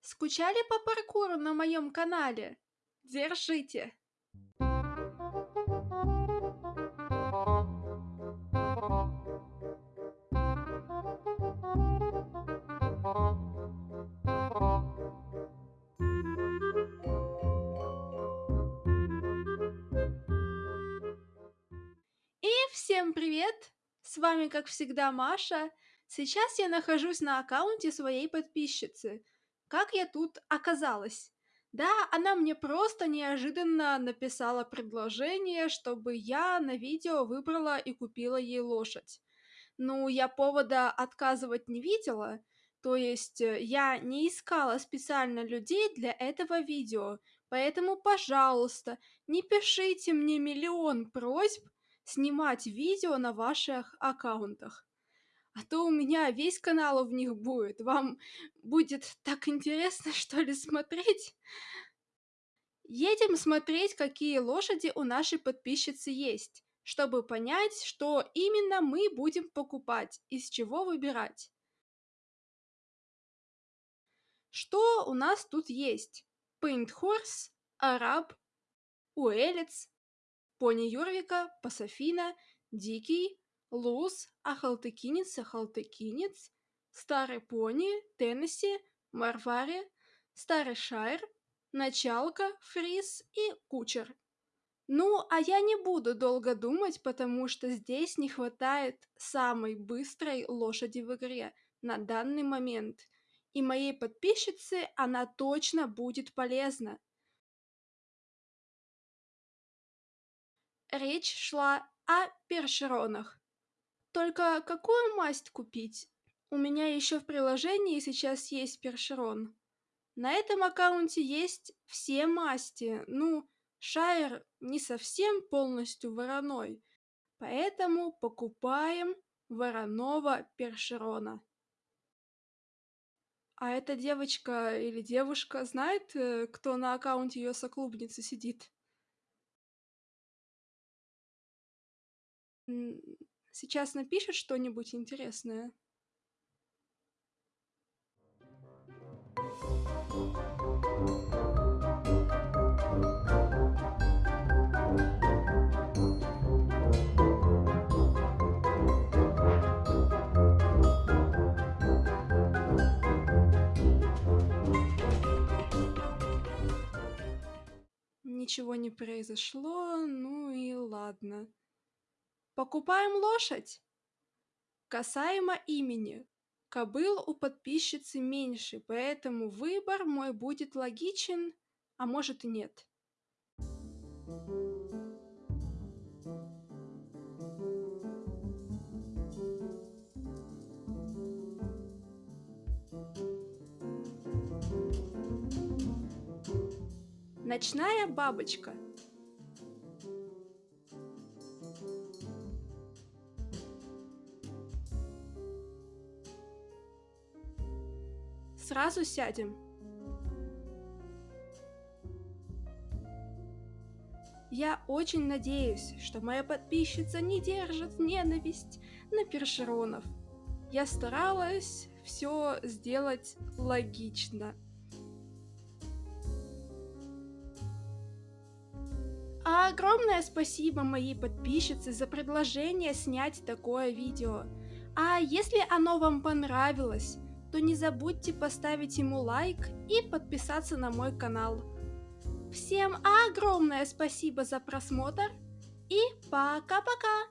Скучали по паркуру на моем канале? Держите! Всем привет! С вами, как всегда, Маша. Сейчас я нахожусь на аккаунте своей подписчицы. Как я тут оказалась? Да, она мне просто неожиданно написала предложение, чтобы я на видео выбрала и купила ей лошадь. Ну, я повода отказывать не видела, то есть э, я не искала специально людей для этого видео, поэтому, пожалуйста, не пишите мне миллион просьб снимать видео на ваших аккаунтах а то у меня весь канал в них будет. Вам будет так интересно, что ли, смотреть? Едем смотреть, какие лошади у нашей подписчицы есть, чтобы понять, что именно мы будем покупать, из чего выбирать. Что у нас тут есть? Horse, Араб, Уэлец, Пони Юрвика, Пасофина, Дикий, Луз, Ахалтыкинец, Ахалтыкинец, Старый Пони, Теннесси, Марвари, Старый Шайр, Началка, Фриз и Кучер. Ну, а я не буду долго думать, потому что здесь не хватает самой быстрой лошади в игре на данный момент. И моей подписчице она точно будет полезна. Речь шла о першеронах. Только какую масть купить? У меня еще в приложении сейчас есть першерон. На этом аккаунте есть все масти. Ну, Шайер не совсем полностью вороной, поэтому покупаем вороного першерона. А эта девочка или девушка знает, э, кто на аккаунте ее соклубницы сидит? Сейчас напишет что-нибудь интересное. Ничего не произошло, ну и ладно. Покупаем лошадь? Касаемо имени. Кобыл у подписчицы меньше, поэтому выбор мой будет логичен, а может и нет. Ночная бабочка. Сразу сядем. Я очень надеюсь, что моя подписчица не держит ненависть на першеронов. Я старалась все сделать логично. А огромное спасибо моей подписчице за предложение снять такое видео. А если оно вам понравилось, то не забудьте поставить ему лайк и подписаться на мой канал. Всем огромное спасибо за просмотр и пока-пока!